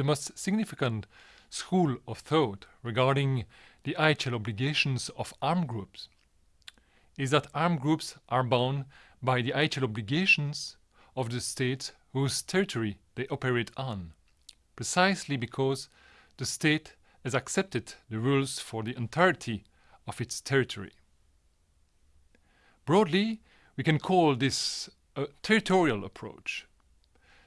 the most significant school of thought regarding the IHL obligations of armed groups is that armed groups are bound by the IHL obligations of the state whose territory they operate on, precisely because the state has accepted the rules for the entirety of its territory. Broadly, we can call this a territorial approach.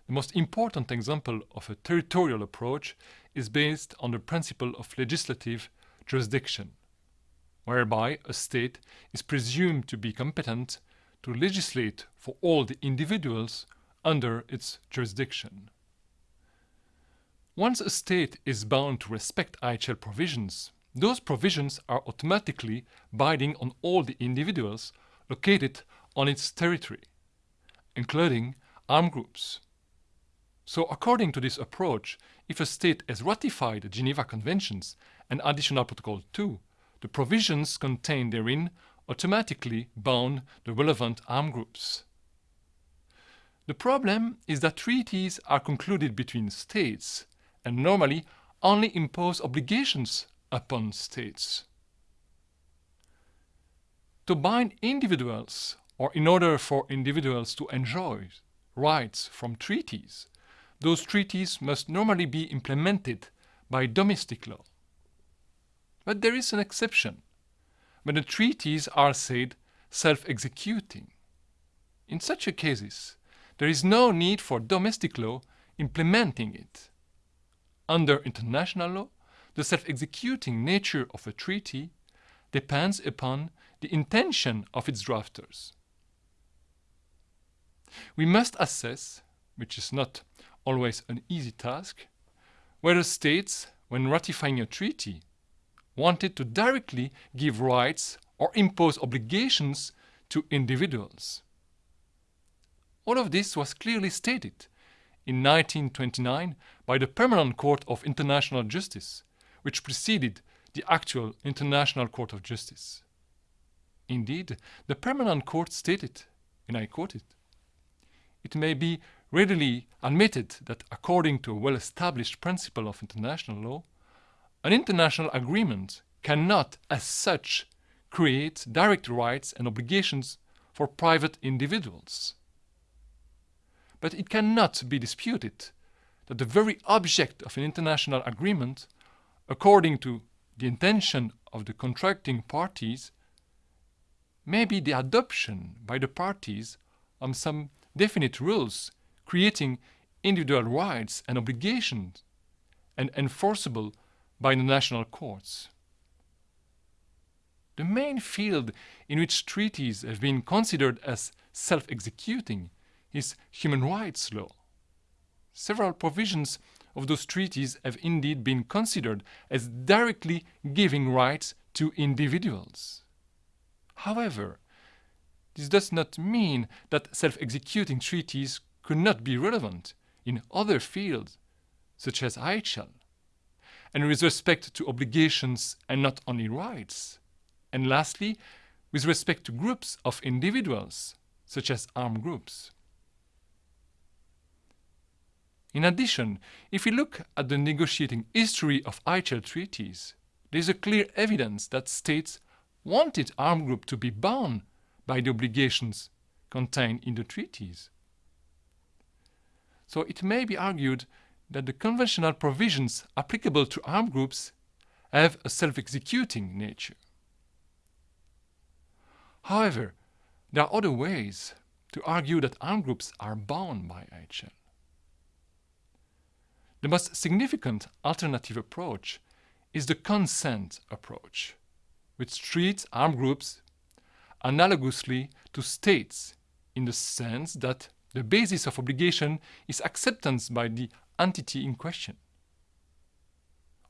The most important example of a territorial approach is based on the principle of legislative jurisdiction, whereby a state is presumed to be competent to legislate for all the individuals under its jurisdiction. Once a state is bound to respect IHL provisions, those provisions are automatically binding on all the individuals located on its territory, including armed groups. So according to this approach, if a state has ratified the Geneva Conventions and Additional Protocol 2, the provisions contained therein automatically bound the relevant armed groups. The problem is that treaties are concluded between states and normally only impose obligations upon states. To bind individuals, or in order for individuals to enjoy rights from treaties, those treaties must normally be implemented by domestic law. But there is an exception, when the treaties are said self-executing. In such a cases, there is no need for domestic law implementing it. Under international law, the self-executing nature of a treaty depends upon the intention of its drafters. We must assess, which is not always an easy task, whether states, when ratifying a treaty, wanted to directly give rights or impose obligations to individuals. All of this was clearly stated in 1929 by the Permanent Court of International Justice, which preceded the actual International Court of Justice. Indeed, the Permanent Court stated, and I quote it, it may be readily admitted that according to a well-established principle of international law, an international agreement cannot, as such, create direct rights and obligations for private individuals. But it cannot be disputed that the very object of an international agreement, according to the intention of the contracting parties, may be the adoption by the parties of some definite rules creating individual rights and obligations and enforceable by the national courts. The main field in which treaties have been considered as self-executing is human rights law. Several provisions of those treaties have indeed been considered as directly giving rights to individuals. However, this does not mean that self-executing treaties could not be relevant in other fields, such as IHL, and with respect to obligations and not only rights. And lastly, with respect to groups of individuals, such as armed groups. In addition, if we look at the negotiating history of IHL treaties, there is a clear evidence that states wanted armed groups to be bound by the obligations contained in the treaties. So it may be argued that the conventional provisions applicable to armed groups have a self-executing nature. However, there are other ways to argue that armed groups are bound by IHL. The most significant alternative approach is the consent approach, which treats armed groups analogously to states in the sense that the basis of obligation is acceptance by the entity in question.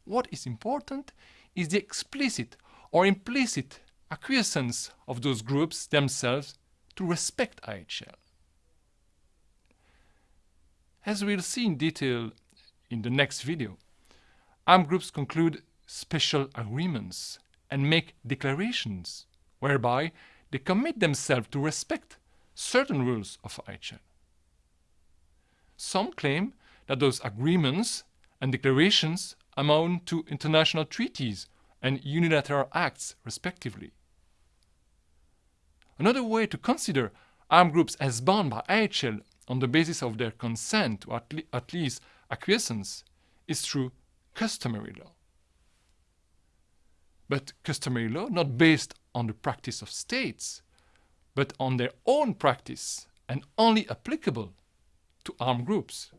What is important is the explicit or implicit acquiescence of those groups themselves to respect IHL. As we'll see in detail in the next video, armed groups conclude special agreements and make declarations whereby they commit themselves to respect certain rules of IHL. Some claim that those agreements and declarations amount to international treaties and unilateral acts, respectively. Another way to consider armed groups as bound by IHL on the basis of their consent or at, le at least acquiescence is through customary law. But customary law not based on the practice of states, but on their own practice and only applicable to armed groups.